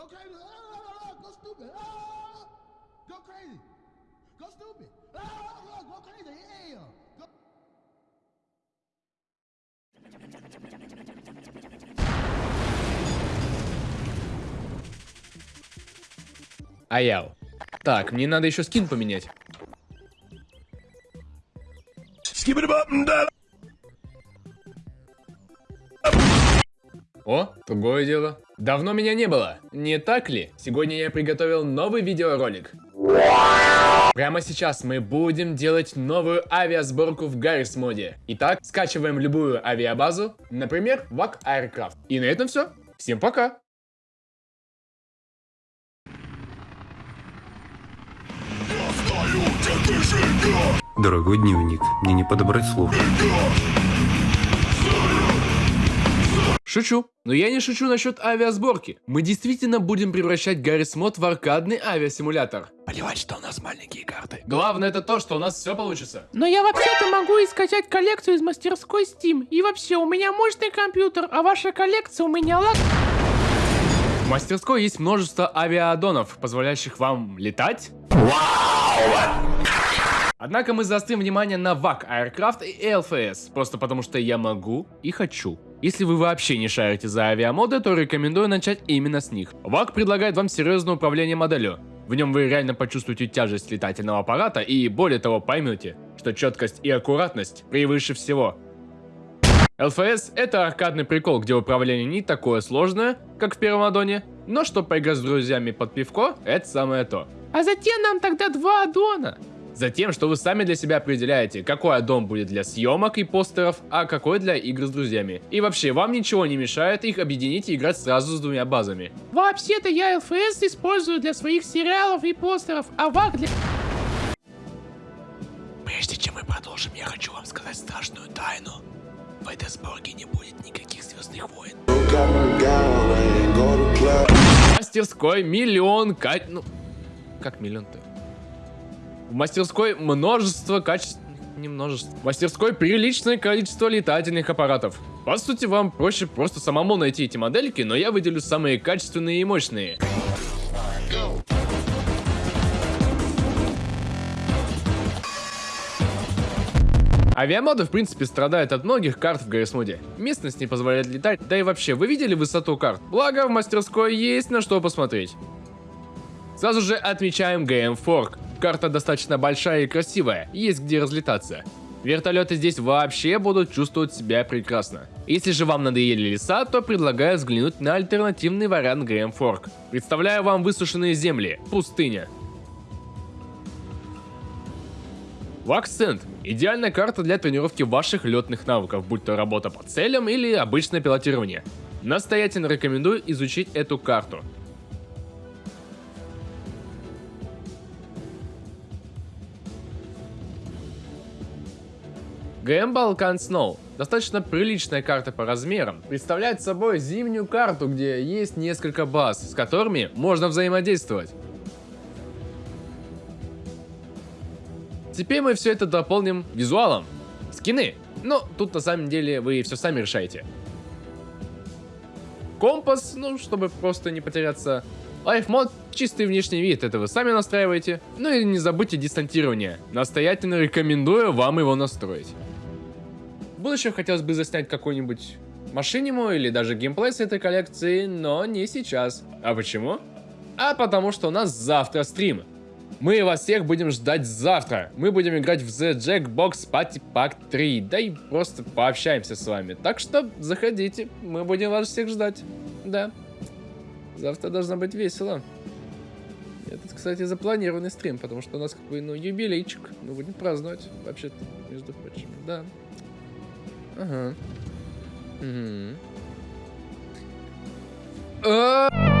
Go crazy. Ah, go stupid. Ah, go crazy. Go stupid. Ah, go crazy. Yeah. Go Аяу. Так, мне надо еще скин поменять. О, другое дело. Давно меня не было, не так ли? Сегодня я приготовил новый видеоролик. Прямо сейчас мы будем делать новую авиасборку в Гаррис моде. Итак, скачиваем любую авиабазу, например, VAC Aircraft. И на этом все. Всем пока! Дорогой дневник, мне не подобрать слов. Шучу. Но я не шучу насчет авиасборки. Мы действительно будем превращать Гаррис Мод в аркадный авиасимулятор. Плевать, что у нас маленькие карты. Главное это то, что у нас все получится. Но я вообще-то могу и скачать коллекцию из мастерской Steam. И вообще, у меня мощный компьютер, а ваша коллекция у меня лак... В мастерской есть множество авиадонов, позволяющих вам летать. Однако мы заострим внимание на VAC Aircraft и LFS, просто потому что я могу и хочу. Если вы вообще не шарите за авиамоды, то рекомендую начать именно с них. VAC предлагает вам серьезное управление моделью. В нем вы реально почувствуете тяжесть летательного аппарата и более того поймете, что четкость и аккуратность превыше всего. LFS это аркадный прикол, где управление не такое сложное, как в первом аддоне, но чтобы поиграть с друзьями под пивко, это самое то. А затем нам тогда два аддона. Затем, что вы сами для себя определяете, какой аддон будет для съемок и постеров, а какой для игр с друзьями. И вообще, вам ничего не мешает их объединить и играть сразу с двумя базами. Вообще-то я LFS использую для своих сериалов и постеров, а ВАК для... Прежде чем мы продолжим, я хочу вам сказать страшную тайну. В этой сборке не будет никаких Звездных войн. Мастерской миллион кать... Ну, как миллион-то? В мастерской множество качеств... Не множество. В мастерской приличное количество летательных аппаратов. По сути, вам проще просто самому найти эти модельки, но я выделю самые качественные и мощные. Авиамоды, в принципе, страдают от многих карт в Гаррис-моде. Местность не позволяет летать, да и вообще, вы видели высоту карт? Благо, в мастерской есть на что посмотреть. Сразу же отмечаем GM Fork. Карта достаточно большая и красивая, есть где разлетаться. Вертолеты здесь вообще будут чувствовать себя прекрасно. Если же вам надоели леса, то предлагаю взглянуть на альтернативный вариант Грэм Форк. Представляю вам высушенные земли, пустыня. Ваксент – идеальная карта для тренировки ваших летных навыков, будь то работа по целям или обычное пилотирование. Настоятельно рекомендую изучить эту карту. ГМ Balkan Snow достаточно приличная карта по размерам, представляет собой зимнюю карту, где есть несколько баз, с которыми можно взаимодействовать. Теперь мы все это дополним визуалом. Скины. Но тут на самом деле вы все сами решаете. Компас, ну, чтобы просто не потеряться. Life мод чистый внешний вид, это вы сами настраиваете. Ну и не забудьте дистантирование. Настоятельно рекомендую вам его настроить. В будущем хотелось бы заснять какой-нибудь машиниму или даже геймплей с этой коллекции, но не сейчас. А почему? А потому что у нас завтра стрим. Мы вас всех будем ждать завтра. Мы будем играть в The Jackbox Party Pack 3. Да и просто пообщаемся с вами. Так что заходите, мы будем вас всех ждать. Да. Завтра должно быть весело. Это, кстати, запланированный стрим, потому что у нас какой, ну, юбилейчик. Мы будем праздновать, вообще-то, между прочим. Да. Mm-hmm. Mm-hmm. Uh huh. Mm hmm. Uh.